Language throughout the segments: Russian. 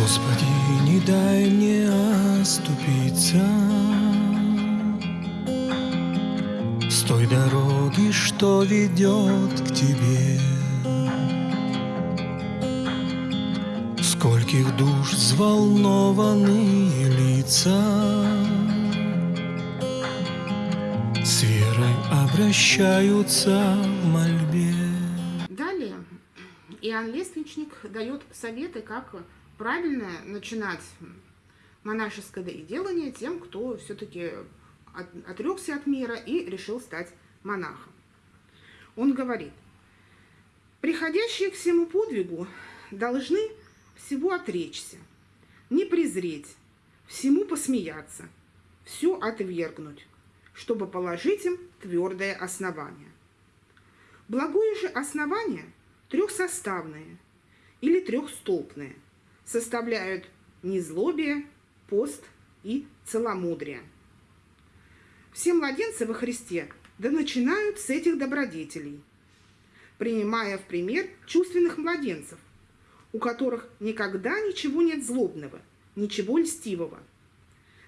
Господи, не дай мне оступиться. С той дороги, что ведет к Тебе. Скольких душ взволнованные лица. С верой обращаются в мольбе. Далее. Иоанн Лествичник дает советы, как правильно начинать монашеское делание тем, кто все-таки отрекся от мира и решил стать монахом. Он говорит, приходящие к всему подвигу должны всего отречься, не презреть, всему посмеяться, все отвергнуть, чтобы положить им твердое основание. Благое же основание трехсоставное или трехстолпное – составляют незлобие, пост и целомудрие. Все младенцы во Христе да начинают с этих добродетелей, принимая в пример чувственных младенцев, у которых никогда ничего нет злобного, ничего льстивого.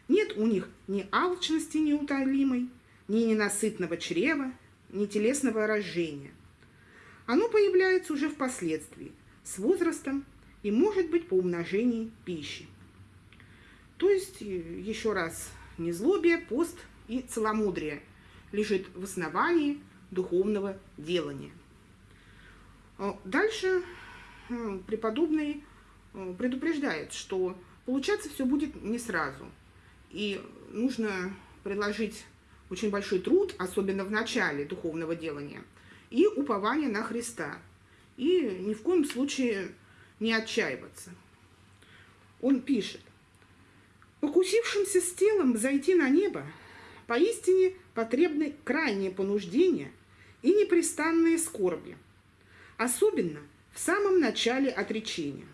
Нет у них ни алчности неутолимой, ни ненасытного чрева, ни телесного рождения. Оно появляется уже впоследствии, с возрастом и может быть по умножении пищи. То есть, еще раз, незлобие, пост и целомудрие лежит в основании духовного делания. А дальше преподобный предупреждает, что получаться все будет не сразу. И нужно приложить очень большой труд, особенно в начале духовного делания, и упование на Христа. И ни в коем случае не отчаиваться. Он пишет, «Покусившимся с телом зайти на небо, поистине потребны крайнее понуждение и непрестанные скорби, особенно в самом начале отречения.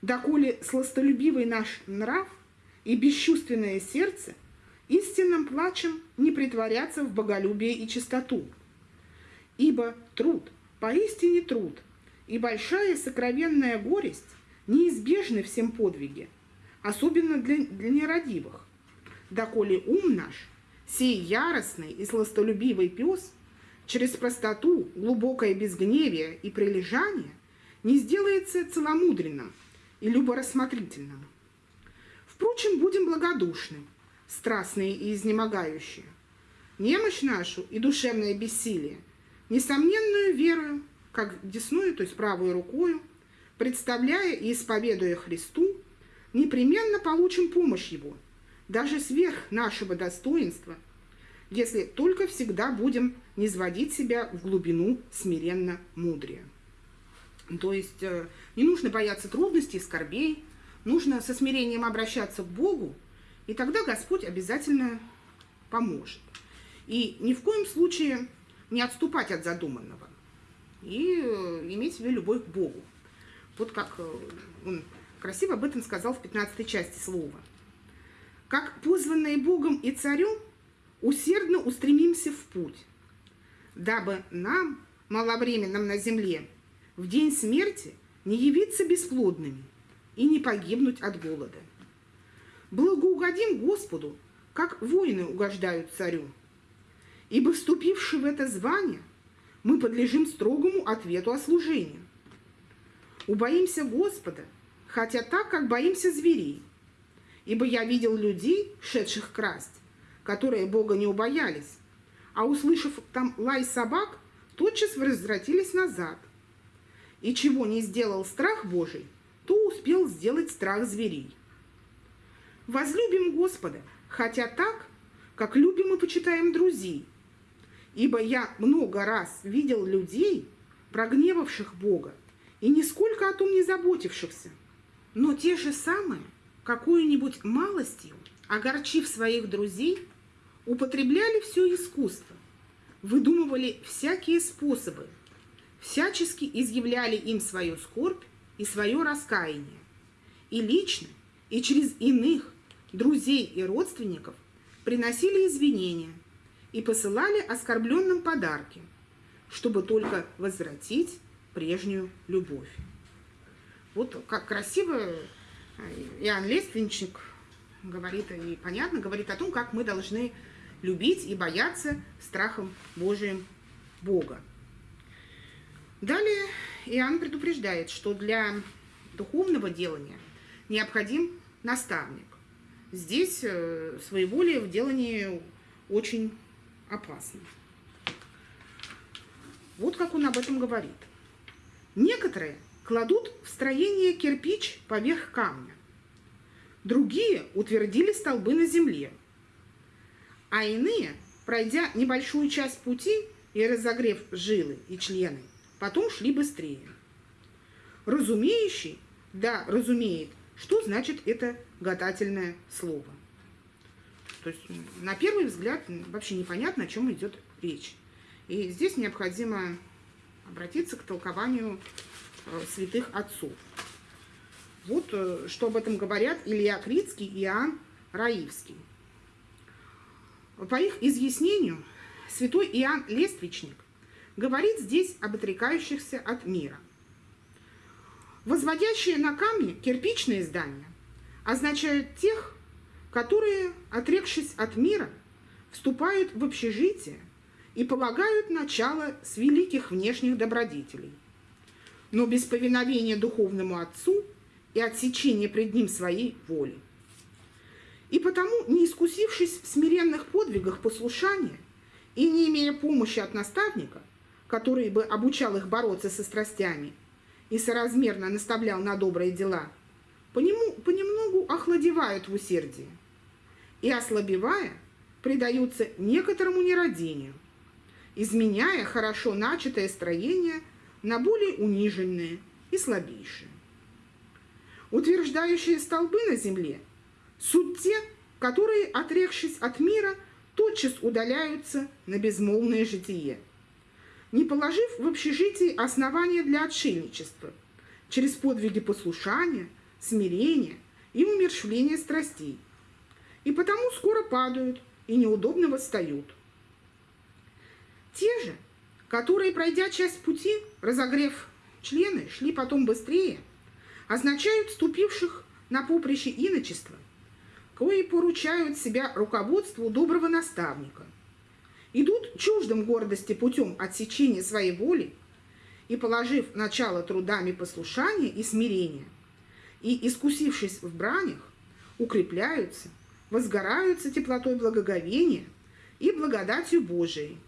Доколе сластолюбивый наш нрав и бесчувственное сердце истинным плачем не притворятся в боголюбие и чистоту, ибо труд, поистине труд, и большая сокровенная горесть неизбежны всем подвиге, особенно для, для нерадивых. Доколе ум наш, сей яростный и сластолюбивый пес, через простоту, глубокое безгневие и прилежание не сделается целомудренным и люборассмотрительным. Впрочем, будем благодушны, страстные и изнемогающие. Немощь нашу и душевное бессилие, несомненную верою как десную, то есть правой рукою, представляя и исповедуя Христу, непременно получим помощь Его, даже сверх нашего достоинства, если только всегда будем не сводить себя в глубину смиренно мудрия. То есть э, не нужно бояться трудностей, скорбей, нужно со смирением обращаться к Богу, и тогда Господь обязательно поможет. И ни в коем случае не отступать от задуманного и э, иметь в себе любовь к Богу. Вот как э, он красиво об этом сказал в 15 части слова. Как позванные Богом и царем, усердно устремимся в путь, дабы нам, маловременным на земле, в день смерти не явиться бесплодными и не погибнуть от голода. Благоугодим Господу, как воины угождают царю, ибо вступивший в это звание – мы подлежим строгому ответу о служении. Убоимся Господа, хотя так, как боимся зверей. Ибо я видел людей, шедших красть, которые Бога не убоялись, а услышав там лай собак, тотчас возвратились назад. И чего не сделал страх Божий, то успел сделать страх зверей. Возлюбим Господа, хотя так, как любим и почитаем друзей – Ибо я много раз видел людей, прогневавших Бога, и нисколько о том не заботившихся. Но те же самые, какую-нибудь малостью, огорчив своих друзей, употребляли все искусство, выдумывали всякие способы, всячески изъявляли им свою скорбь и свое раскаяние. И лично, и через иных, друзей и родственников приносили извинения – и посылали оскорбленным подарки, чтобы только возвратить прежнюю любовь. Вот как красиво Иоанн Лественничник говорит, и понятно, говорит о том, как мы должны любить и бояться страхом Божиим Бога. Далее Иоанн предупреждает, что для духовного делания необходим наставник. Здесь э, своеволие в делании очень опасно. Вот как он об этом говорит. Некоторые кладут в строение кирпич поверх камня. Другие утвердили столбы на земле. А иные, пройдя небольшую часть пути и разогрев жилы и члены, потом шли быстрее. Разумеющий, да, разумеет, что значит это гадательное слово. То есть на первый взгляд вообще непонятно, о чем идет речь. И здесь необходимо обратиться к толкованию э, святых отцов. Вот э, что об этом говорят Илья Крицкий и Иоанн Раивский. По их изъяснению, святой Иоанн Лествичник говорит здесь об отрекающихся от мира. Возводящие на камне кирпичные здания означают тех, которые, отрекшись от мира, вступают в общежитие и полагают начало с великих внешних добродетелей. Но без повиновения духовному отцу и отсечения пред ним своей воли. И потому, не искусившись в смиренных подвигах послушания и не имея помощи от наставника, который бы обучал их бороться со страстями и соразмерно наставлял на добрые дела, понемногу охладевают в усердии и, ослабевая, предаются некоторому нерадению, изменяя хорошо начатое строение на более униженное и слабейшее. Утверждающие столбы на земле суть те, которые, отрекшись от мира, тотчас удаляются на безмолвное житие, не положив в общежитии основания для отшельничества, через подвиги послушания, смирения и умершвления страстей, и потому скоро падают и неудобно восстают. Те же, которые, пройдя часть пути, разогрев члены, шли потом быстрее, означают ступивших на поприще иночества, кои поручают себя руководству доброго наставника, идут чуждым гордости путем отсечения своей воли и, положив начало трудами послушания и смирения, и, искусившись в бранях, укрепляются – возгораются теплотой благоговения и благодатью Божией,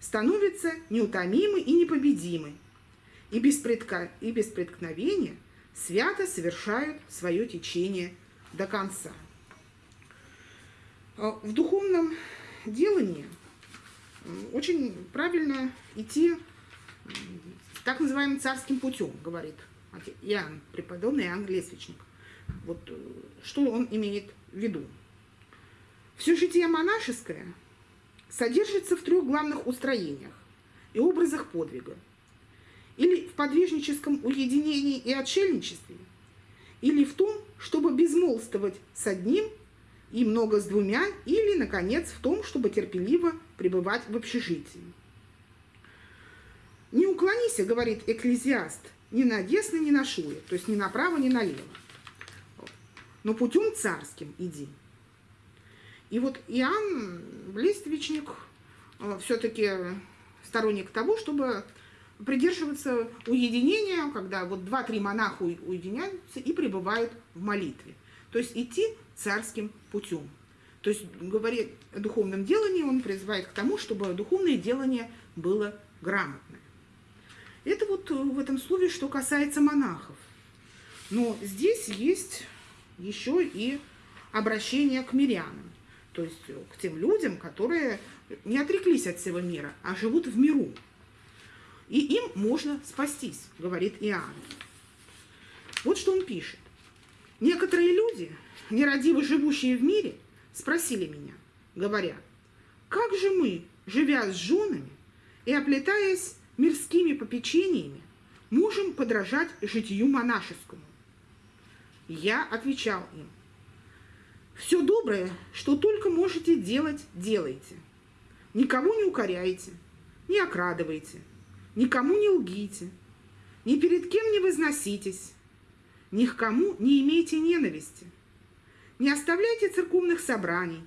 становятся неутомимы и непобедимы, и без, предка... и без преткновения свято совершают свое течение до конца. А в духовном делании очень правильно идти так называемым царским путем, говорит Иоанн, преподобный Иоанн Лесвичник. Вот э, что он имеет в виду? Все житие монашеское содержится в трех главных устроениях и образах подвига. Или в подвижническом уединении и отшельничестве, или в том, чтобы безмолвствовать с одним и много с двумя, или, наконец, в том, чтобы терпеливо пребывать в общежитии. «Не уклонись, — говорит экклезиаст, — ни на десно, ни на шуе, то есть ни направо, ни налево, но путем царским иди». И вот Иоанн Листвичник э, все-таки сторонник того, чтобы придерживаться уединения, когда вот два-три монаха уединяются и пребывают в молитве. То есть идти царским путем. То есть, говоря о духовном делании, он призывает к тому, чтобы духовное делание было грамотное. Это вот в этом слове, что касается монахов. Но здесь есть еще и обращение к мирянам то есть э, к тем людям, которые не отреклись от всего мира, а живут в миру. И им можно спастись, говорит Иоанн. Вот что он пишет. Некоторые люди, нерадиво живущие в мире, спросили меня, говоря, как же мы, живя с женами и оплетаясь мирскими попечениями, можем подражать житию монашескому? Я отвечал им, все доброе, что только можете делать, делайте. Никого не укоряйте, не окрадывайте, никому не лгите, ни перед кем не возноситесь, ни к кому не имейте ненависти, не оставляйте церковных собраний,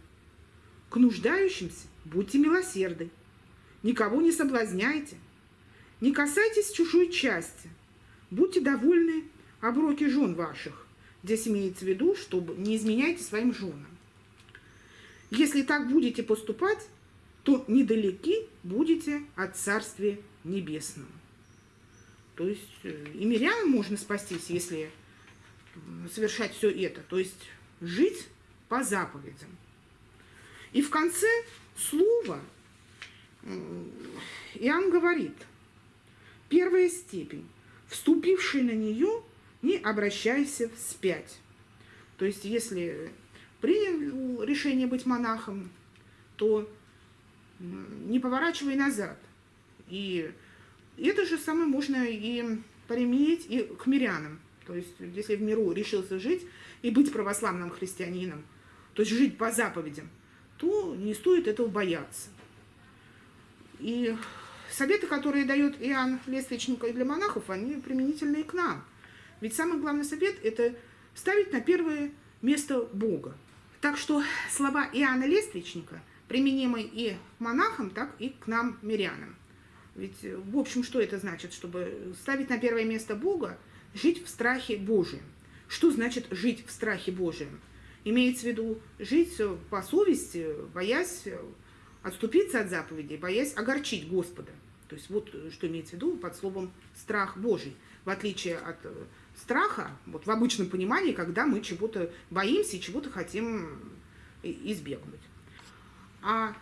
к нуждающимся будьте милосерды, никого не соблазняйте, не касайтесь чужой части, будьте довольны оброки жен ваших. Здесь имеется в виду, чтобы не изменяйте своим женам. Если так будете поступать, то недалеки будете от Царствия Небесного. То есть э, и мирянам можно спастись, если совершать все это. То есть жить по заповедям. И в конце слова Иоанн говорит, первая степень, вступивший на нее, не обращайся вспять. То есть, если принял решение быть монахом, то не поворачивай назад. И это же самое можно и применить и к мирянам. То есть, если в миру решился жить и быть православным христианином, то есть жить по заповедям, то не стоит этого бояться. И советы, которые дает Иоанн Лествичник для монахов, они применительны и к нам. Ведь самый главный совет – это ставить на первое место Бога. Так что слова Иоанна Лествичника применимы и к монахам, так и к нам, мирянам. Ведь, в общем, что это значит? Чтобы ставить на первое место Бога, жить в страхе Божьем. Что значит жить в страхе Божьем? Имеется в виду жить по совести, боясь отступиться от заповедей, боясь огорчить Господа. То есть вот что имеется в виду под словом «страх Божий». В отличие от э, страха, вот в обычном понимании, когда мы чего-то боимся и чего-то хотим избегнуть. А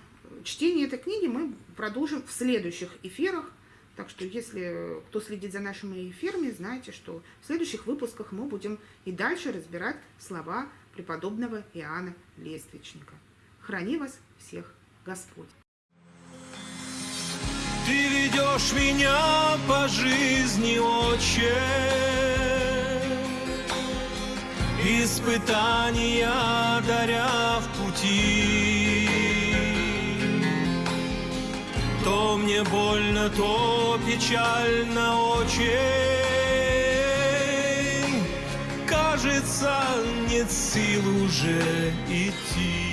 чтение этой книги мы продолжим в следующих эфирах. Так что, если кто следит за нашими эфирами, знаете, что в следующих выпусках мы будем и дальше разбирать слова преподобного Иоанна Лествичника. Храни вас всех Господь. Ты ведешь меня по жизни, Отче, Испытания даря в пути. То мне больно, то печально очень, Кажется, нет сил уже идти.